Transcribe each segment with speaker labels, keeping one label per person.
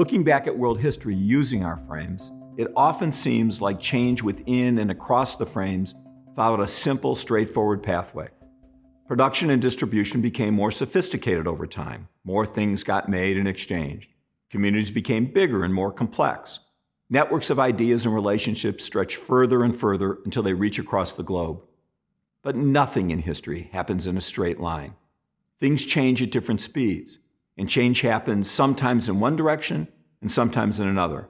Speaker 1: Looking back at world history using our frames, it often seems like change within and across the frames followed a simple, straightforward pathway. Production and distribution became more sophisticated over time. More things got made and exchanged. Communities became bigger and more complex. Networks of ideas and relationships stretch further and further until they reach across the globe. But nothing in history happens in a straight line. Things change at different speeds, and change happens sometimes in one direction and sometimes in another.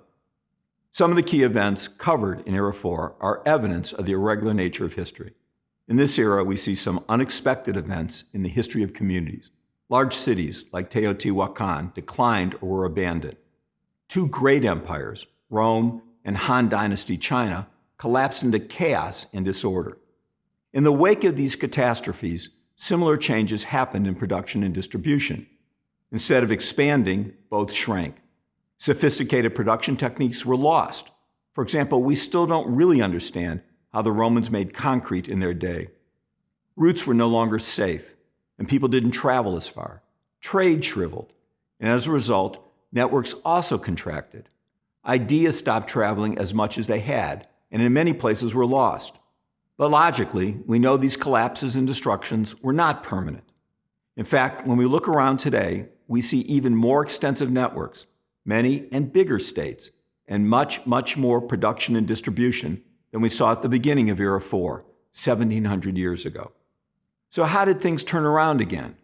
Speaker 1: Some of the key events covered in Era 4 are evidence of the irregular nature of history. In this era, we see some unexpected events in the history of communities. Large cities like Teotihuacan declined or were abandoned. Two great empires, Rome and Han Dynasty China, collapsed into chaos and disorder. In the wake of these catastrophes, similar changes happened in production and distribution. Instead of expanding, both shrank. Sophisticated production techniques were lost. For example, we still don't really understand how the Romans made concrete in their day. Routes were no longer safe, and people didn't travel as far. Trade shriveled, and as a result, networks also contracted. Ideas stopped traveling as much as they had, and in many places were lost. But logically, we know these collapses and destructions were not permanent. In fact, when we look around today, we see even more extensive networks, many and bigger states, and much, much more production and distribution than we saw at the beginning of Era 4, 1700 years ago. So how did things turn around again?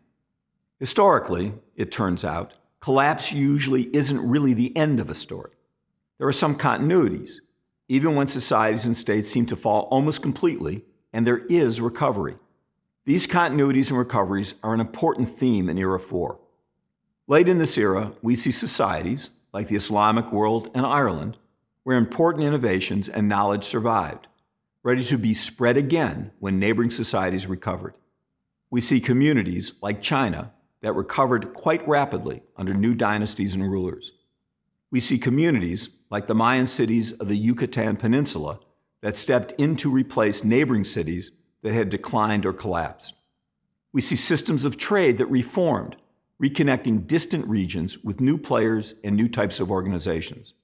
Speaker 1: Historically, it turns out, collapse usually isn't really the end of a story. There are some continuities, even when societies and states seem to fall almost completely, and there is recovery. These continuities and recoveries are an important theme in Era 4. Late in this era, we see societies, like the Islamic world and Ireland, where important innovations and knowledge survived, ready to be spread again when neighboring societies recovered. We see communities, like China, that recovered quite rapidly under new dynasties and rulers. We see communities, like the Mayan cities of the Yucatan Peninsula, that stepped in to replace neighboring cities that had declined or collapsed. We see systems of trade that reformed, reconnecting distant regions with new players and new types of organizations.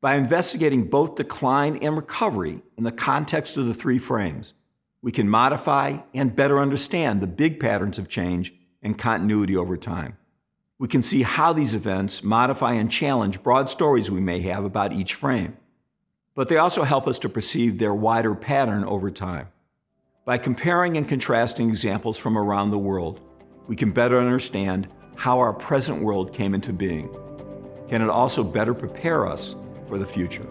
Speaker 1: By investigating both decline and recovery in the context of the three frames, we can modify and better understand the big patterns of change and continuity over time. We can see how these events modify and challenge broad stories we may have about each frame. But they also help us to perceive their wider pattern over time. By comparing and contrasting examples from around the world, we can better understand how our present world came into being. Can it also better prepare us for the future.